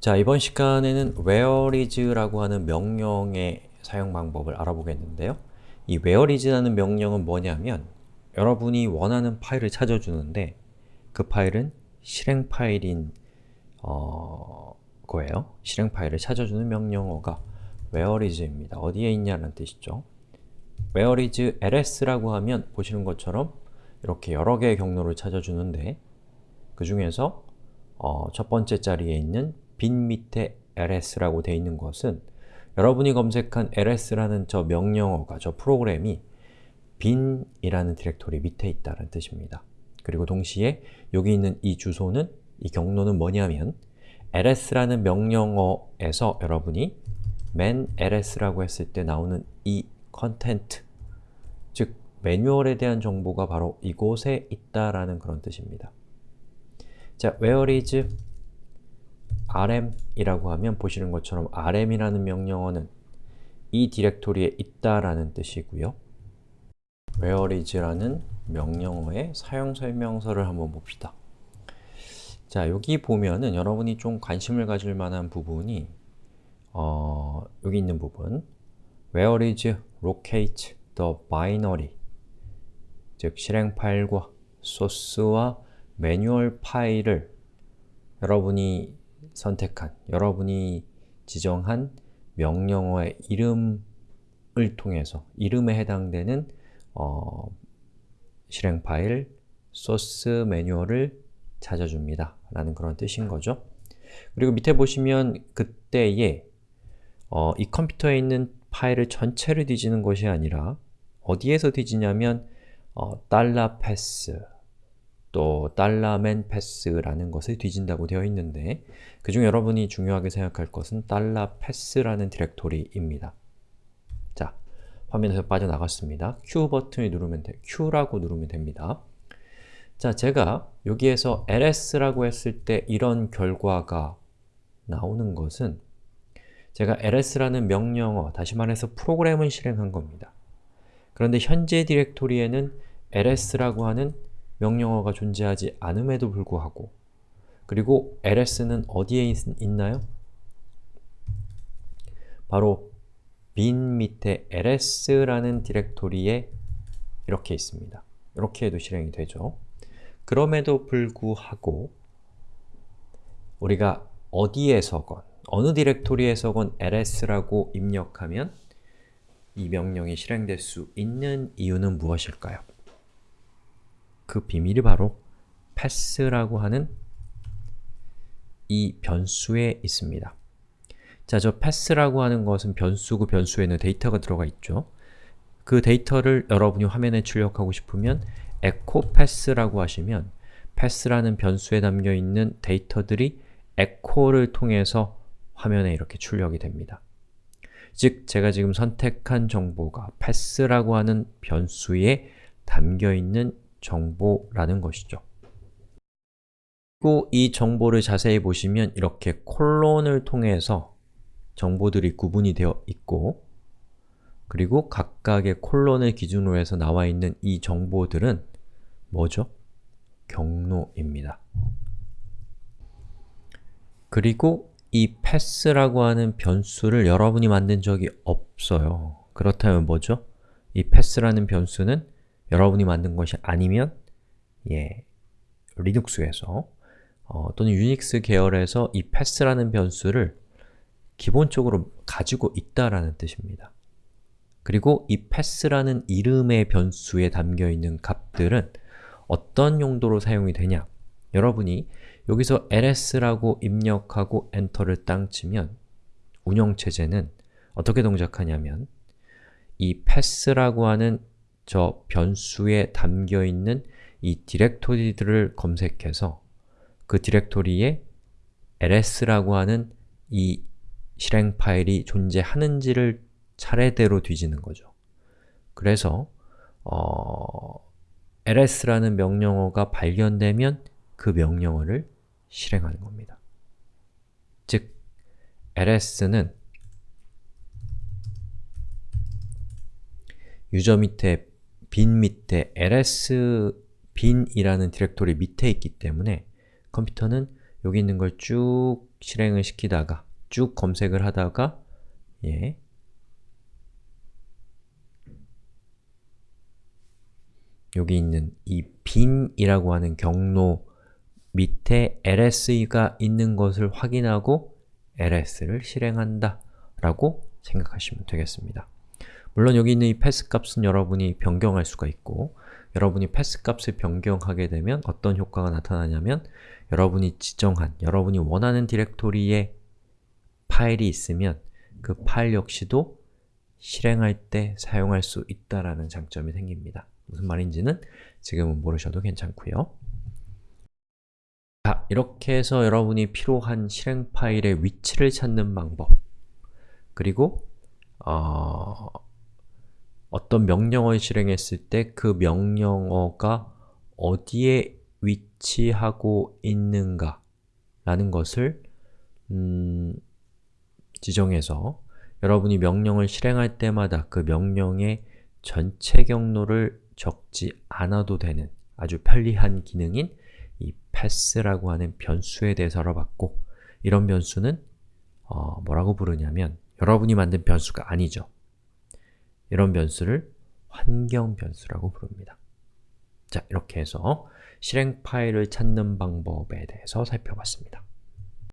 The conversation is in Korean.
자, 이번 시간에는 whereis라고 하는 명령의 사용 방법을 알아보겠는데요. 이 whereis라는 명령은 뭐냐면 여러분이 원하는 파일을 찾아주는데 그 파일은 실행 파일인 어, 거예요. 실행 파일을 찾아주는 명령어가 whereis입니다. 어디에 있냐는 뜻이죠. whereis ls라고 하면 보시는 것처럼 이렇게 여러 개의 경로를 찾아주는데 그 중에서 어, 첫 번째 자리에 있는 bin 밑에 ls라고 되어 있는 것은 여러분이 검색한 ls라는 저 명령어가, 저 프로그램이 bin이라는 디렉토리 밑에 있다는 뜻입니다. 그리고 동시에 여기 있는 이 주소는, 이 경로는 뭐냐면 ls라는 명령어에서 여러분이 man ls라고 했을 때 나오는 이 content, 즉 매뉴얼에 대한 정보가 바로 이곳에 있다라는 그런 뜻입니다. 자, where is rm이라고 하면 보시는 것처럼 rm이라는 명령어는 이 디렉토리에 있다라는 뜻이고요. where is라는 명령어의 사용 설명서를 한번 봅시다. 자, 여기 보면은 여러분이 좀 관심을 가질 만한 부분이 어, 여기 있는 부분 where is locate the binary 즉 실행 파일과 소스와 매뉴얼 파일을 여러분이 선택한, 여러분이 지정한 명령어의 이름을 통해서 이름에 해당되는 어, 실행 파일, 소스 매뉴얼을 찾아줍니다. 라는 그런 뜻인 거죠. 그리고 밑에 보시면 그때에 어, 이 컴퓨터에 있는 파일을 전체를 뒤지는 것이 아니라 어디에서 뒤지냐면 어, path, 또 달러 MANPATH라는 것을 뒤진다고 되어 있는데 그중 여러분이 중요하게 생각할 것은 달러 PATH라는 디렉토리입니다. 자, 화면에서 빠져나갔습니다. Q 버튼을 누르면 돼, Q라고 누르면 됩니다. 자, 제가 여기에서 ls라고 했을 때 이런 결과가 나오는 것은 제가 ls라는 명령어, 다시 말해서 프로그램을 실행한 겁니다. 그런데 현재 디렉토리에는 ls라고 하는 명령어가 존재하지 않음에도 불구하고 그리고 ls는 어디에 있, 있나요? 바로 bin 밑에 ls라는 디렉토리에 이렇게 있습니다. 이렇게 해도 실행이 되죠. 그럼에도 불구하고 우리가 어디에서건, 어느 디렉토리에서건 ls라고 입력하면 이 명령이 실행될 수 있는 이유는 무엇일까요? 그 비밀이 바로 pass라고 하는 이 변수에 있습니다. 자, 저 pass라고 하는 것은 변수고 변수에는 데이터가 들어가 있죠. 그 데이터를 여러분이 화면에 출력하고 싶으면 echo pass라고 하시면 pass라는 변수에 담겨있는 데이터들이 echo를 통해서 화면에 이렇게 출력이 됩니다. 즉, 제가 지금 선택한 정보가 pass라고 하는 변수에 담겨있는 정보라는 것이죠. 그리고 이 정보를 자세히 보시면 이렇게 콜론을 통해서 정보들이 구분이 되어 있고 그리고 각각의 콜론을 기준으로 해서 나와 있는 이 정보들은 뭐죠? 경로입니다. 그리고 이 pass라고 하는 변수를 여러분이 만든 적이 없어요. 그렇다면 뭐죠? 이 pass라는 변수는 여러분이 만든 것이 아니면 예, 리눅스에서 어, 또는 유닉스 계열에서 이 pass라는 변수를 기본적으로 가지고 있다라는 뜻입니다. 그리고 이 pass라는 이름의 변수에 담겨있는 값들은 어떤 용도로 사용이 되냐? 여러분이 여기서 ls라고 입력하고 엔터를 땅 치면 운영체제는 어떻게 동작하냐면 이 pass라고 하는 저 변수에 담겨있는 이 디렉토리들을 검색해서 그 디렉토리에 ls라고 하는 이 실행 파일이 존재하는지를 차례대로 뒤지는 거죠. 그래서 어, ls라는 명령어가 발견되면 그 명령어를 실행하는 겁니다. 즉, ls는 유저 밑에 빈 밑에 ls bin이라는 디렉토리 밑에 있기 때문에 컴퓨터는 여기 있는 걸 쭉 실행을 시키다가 쭉 검색을 하다가 예, 여기 있는 이 빈이라고 하는 경로 밑에 ls가 있는 것을 확인하고 ls를 실행한다 라고 생각하시면 되겠습니다. 물론 여기 있는 이 pass 값은 여러분이 변경할 수가 있고 여러분이 pass 값을 변경하게 되면 어떤 효과가 나타나냐면 여러분이 지정한, 여러분이 원하는 디렉토리에 파일이 있으면 그 파일 역시도 실행할 때 사용할 수 있다라는 장점이 생깁니다. 무슨 말인지는 지금은 모르셔도 괜찮고요. 자, 이렇게 해서 여러분이 필요한 실행 파일의 위치를 찾는 방법 그리고 어, 어떤 명령어를 실행했을 때 그 명령어가 어디에 위치하고 있는가 라는 것을 음, 지정해서 여러분이 명령을 실행할 때마다 그 명령의 전체 경로를 적지 않아도 되는 아주 편리한 기능인 이 pass라고 하는 변수에 대해서 알아봤고 이런 변수는 어, 뭐라고 부르냐면 여러분이 만든 변수가 아니죠. 이런 변수를 환경 변수라고 부릅니다. 자, 이렇게 해서 실행 파일을 찾는 방법에 대해서 살펴봤습니다.